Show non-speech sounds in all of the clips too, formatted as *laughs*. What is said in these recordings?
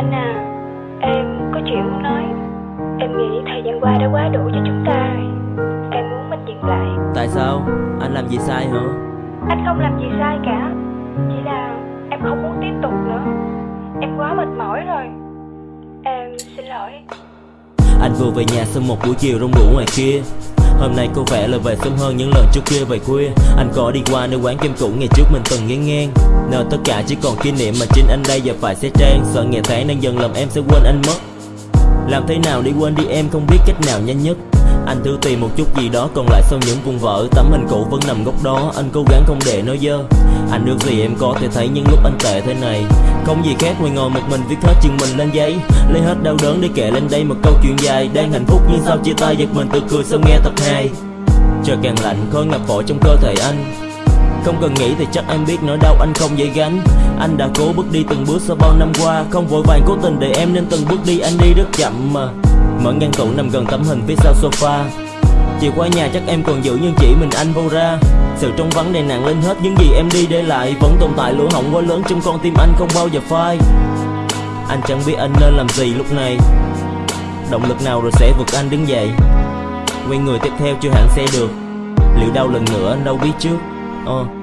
Anh à, em có chuyện muốn nói. Em nghĩ thời gian qua đã quá đủ cho chúng ta. Em muốn mình dừng lại. Tại sao? Anh làm gì sai hả? Anh không làm gì sai cả. Chỉ là em không muốn tiếp tục nữa. Em quá mệt mỏi rồi. Em xin lỗi. Anh vừa về nhà sau một buổi chiều rong đủ ngoài kia. Hôm nay có vẻ là về sớm hơn những lần trước kia về khuya Anh có đi qua nơi quán kim cũ ngày trước mình từng nghe ngang. Nơi tất cả chỉ còn kỷ niệm mà chính anh đây giờ phải xe trang. Sợ ngày tháng đang dần làm em sẽ quên anh mất. Làm thế nào để quên đi em không biết cách nào nhanh nhất. Anh thử tìm một chút gì đó còn lại sau những vùng vỡ Tấm hình cũ vẫn nằm góc đó, Anh cố gắng không để nó dơ. Anh ước gì em có thể thấy những lúc anh tệ thế này. Không gì khác ngoài ngồi một mình viết hết chuyện mình lên giấy. Lấy hết đau đớn để kể lên đây một câu chuyện dài Đang hạnh phúc, nhưng sao chia tay giật mình tự cười sau nghe tập 2 Trời càng lạnh, khói ngập phổi trong cơ thể anh. Không cần nghĩ thì chắc em biết nỗi đau anh không dễ gánh. Anh đã cố bước đi từng bước sau bao năm qua, Không vội vàng cố tình để em nên từng bước đi, anh đi rất chậm mà. Mở ngăn tủ nằm gần tấm hình phía sau sofa. Chìa khóa nhà chắc em còn giữ nhưng chỉ mình anh vô ra. Sự trong vắng này nặng lên hết những gì em đi để lại. Vẫn tồn tại lỗ hổng quá lớn trong con tim anh không bao giờ phai. Anh chẳng biết anh nên làm gì lúc này. Động lực nào rồi sẽ vực anh đứng dậy. Quay người tiếp theo chưa hẳn sẽ được. Liệu đau lần nữa anh đâu biết trước. Oh.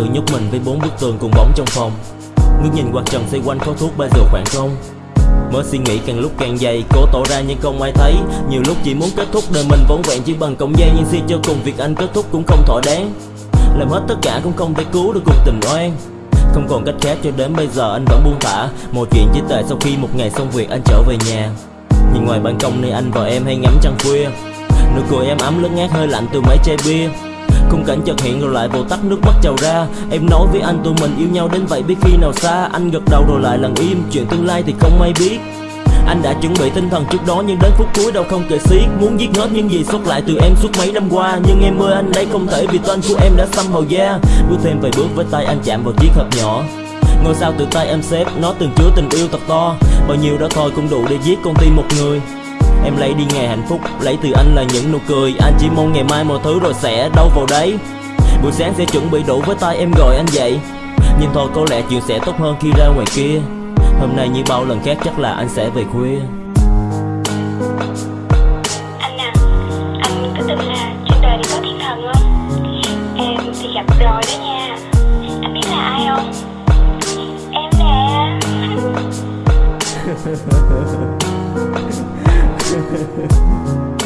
Tự nhốt mình với bốn bức tường cùng bóng trong phòng. Ngước nhìn quạt trần xoay quanh khói thuốc ba giờ khoảng không. Mới suy nghĩ càng lúc càng dày, Cố tỏ ra nhưng không ai thấy. Nhiều lúc chỉ muốn kết thúc đời mình vốn vẹn chỉ bằng cọng dây Nhưng suy cho cùng việc anh kết thúc cũng không thỏa đáng. Làm hết tất cả cũng không thể cứu được cuộc tình oan. Không còn cách khác cho đến bây giờ anh vẫn buông thả. Một chuyện chỉ tệ sau khi một ngày xong việc anh trở về nhà. Nhìn ngoài ban công nơi anh và em hay ngắm trăng khuya. Nụ cười em ấm lướt ngát hơi lạnh từ mấy chai bia. Khung cảnh chợt hiện rồi lại vồ tắt nước mắt trào ra. Em nói với anh tụi mình yêu nhau đến vậy biết khi nào xa. Anh gật đầu rồi lại lặng im. Chuyện tương lai thì không ai biết. Anh đã chuẩn bị tinh thần trước đó nhưng đến phút cuối đâu không kể xiết. Muốn giết hết những gì xuất lại từ em suốt mấy năm qua. Nhưng em ơi, anh đây không thể vì tên của em đã xăm màu da. Bước thêm vài bước với tay anh chạm vào chiếc hộp nhỏ. Ngôi sao từ tay em xếp, Nó từng chứa tình yêu thật to. Bao nhiêu đó thôi cũng đủ để giết con tim một người. Em lấy đi ngày hạnh phúc Lấy từ anh là những nụ cười. Anh chỉ mong ngày mai mọi thứ rồi sẽ đâu vào đấy. Buổi sáng sẽ chuẩn bị đủ với tay em gọi anh dậy. Nhưng thôi có lẽ chuyện sẽ tốt hơn khi ra ngoài kia. Hôm nay như bao lần khác chắc là anh sẽ về khuya. Anh à Anh có tin là trên đời có thiên thần không? Em thì gặp rồi đó nha. Anh biết là ai không? Em nè *laughs* *laughs* hehehe. *laughs*